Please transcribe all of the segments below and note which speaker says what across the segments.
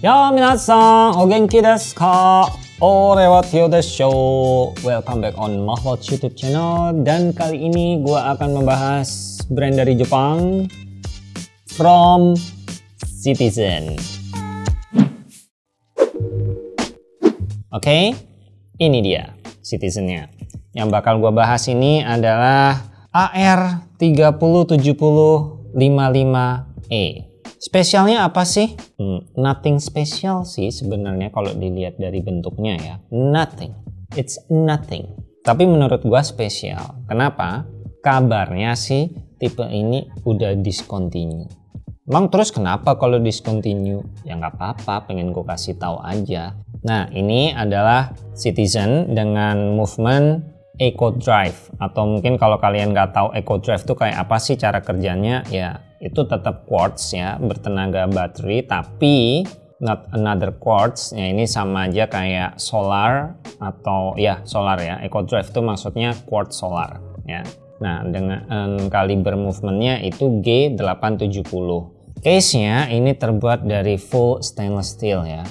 Speaker 1: Ya minasan, o genki desu ka? Ore wa Tio desu. Welcome back on Mahwatch YouTube channel dan kali ini gua akan membahas brand dari Jepang from Citizen. Oke, okay, ini dia Citizennya. Yang bakal gua bahas ini adalah AR307055E. Spesialnya apa sih? Hmm, nothing special sih sebenarnya kalau dilihat dari bentuknya ya. Nothing. It's nothing. Tapi menurut gua spesial. Kenapa? Kabarnya sih tipe ini udah discontinue. Emang terus kenapa kalau discontinue? Ya nggak apa-apa, pengen gue kasih tahu aja. Nah ini adalah Citizen dengan movement Eco Drive atau mungkin kalau kalian nggak tahu Eco Drive itu kayak apa sih cara kerjanya ya itu tetap quartz ya bertenaga baterai tapi not another quartz. Ya ini sama aja kayak solar atau ya solar ya. Eco Drive itu maksudnya quartz solar ya. Nah dengan kaliber movementnya itu G870 case nya ini terbuat dari full stainless steel ya.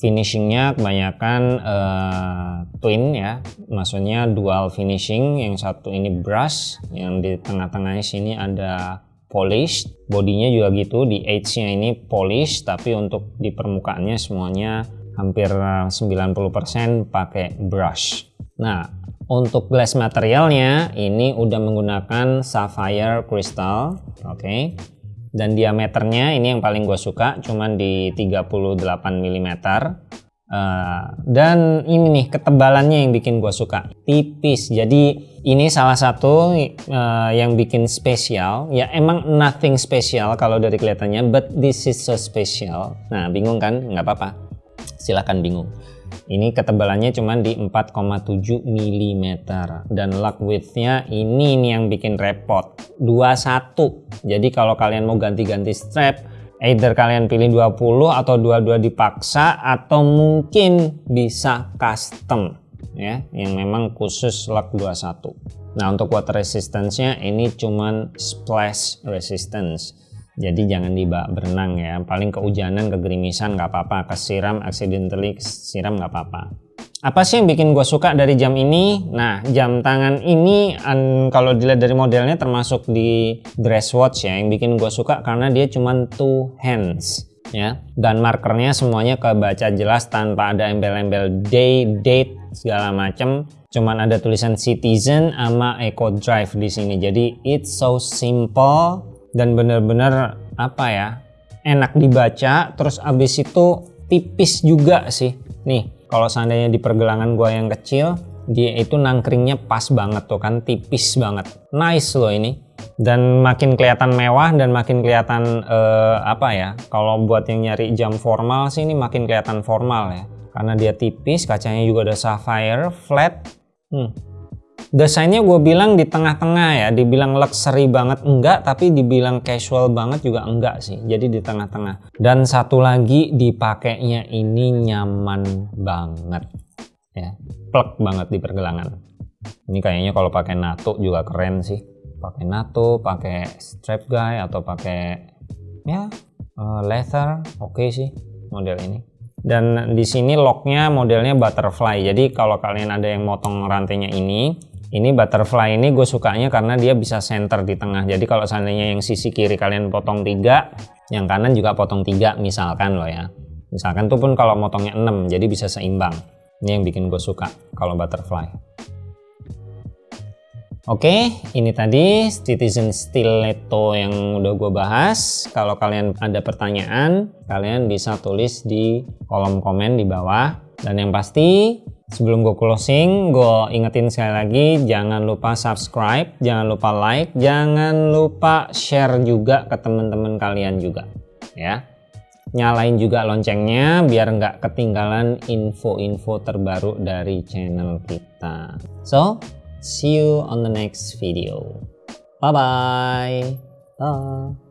Speaker 1: Finishingnya kebanyakan uh, twin ya. Maksudnya dual finishing yang satu ini brush yang di tengah-tengahnya sini ada polish bodinya juga gitu di edge nya ini polish tapi untuk di permukaannya semuanya hampir 90% pakai brush nah untuk glass materialnya ini udah menggunakan sapphire crystal oke okay. dan diameternya ini yang paling gue suka cuman di 38 mm Uh, dan ini nih ketebalannya yang bikin gue suka. Tipis. Jadi ini salah satu uh, yang bikin spesial. Ya emang nothing special kalau dari kelihatannya but this is so special. Nah bingung kan? Nggak apa-apa. Silahkan bingung. Ini ketebalannya cuma di 4,7 mm dan lock widthnya ini nih yang bikin repot. 21 jadi kalau kalian mau ganti-ganti strap either kalian pilih 20 atau dua-dua dipaksa atau mungkin bisa custom ya yang memang khusus lock 21 nah untuk water resistance-nya ini cuman splash resistance. Jadi jangan dibak berenang ya. Paling kehujanan kegerimisan nggak apa-apa. Kesiram accidentally kesiram nggak apa-apa apa sih yang bikin gue suka dari jam ini? Nah, jam tangan ini kalau dilihat dari modelnya termasuk di dress watch ya, yang bikin gue suka karena dia cuma two hands ya. Dan markernya semuanya kebaca jelas tanpa ada embel-embel day, date segala macam. Cuman ada tulisan Citizen sama Eco Drive di sini. Jadi it's so simple dan bener-bener apa ya? Enak dibaca, terus abis itu tipis juga sih. Nih, kalau seandainya di pergelangan gua yang kecil dia itu nangkringnya pas banget tuh kan tipis banget. Nice loh ini. Dan makin kelihatan mewah dan makin kelihatan uh, apa ya kalau buat yang nyari jam formal sih ini makin kelihatan formal ya. Karena dia tipis kacanya juga ada sapphire flat. Hmm, desainnya gue bilang di tengah-tengah ya dibilang luxury banget enggak tapi dibilang casual banget juga enggak sih jadi di tengah-tengah. Dan satu lagi dipakainya ini nyaman banget ya plek banget di pergelangan. Ini kayaknya kalau pakai nato juga keren sih. Pakai nato pakai strap guy atau pakai ya uh, leather oke okay sih model ini. Dan di sini locknya modelnya butterfly jadi kalau kalian ada yang motong rantainya ini ini butterfly ini gue sukanya karena dia bisa center di tengah jadi kalau seandainya yang sisi kiri kalian potong tiga yang kanan juga potong tiga misalkan loh ya misalkan tuh pun kalau motongnya 6 jadi bisa seimbang ini yang bikin gue suka kalau butterfly Oke, ini tadi Citizen Stiletto yang udah gue bahas. Kalau kalian ada pertanyaan, kalian bisa tulis di kolom komen di bawah. Dan yang pasti, Sebelum gue closing, gue ingetin sekali lagi jangan lupa subscribe, jangan lupa like, jangan lupa share juga ke teman-teman kalian juga ya. Nyalain juga loncengnya biar nggak ketinggalan info-info terbaru dari channel kita. So, see you on the next video. Bye-bye. Bye. -bye. Bye.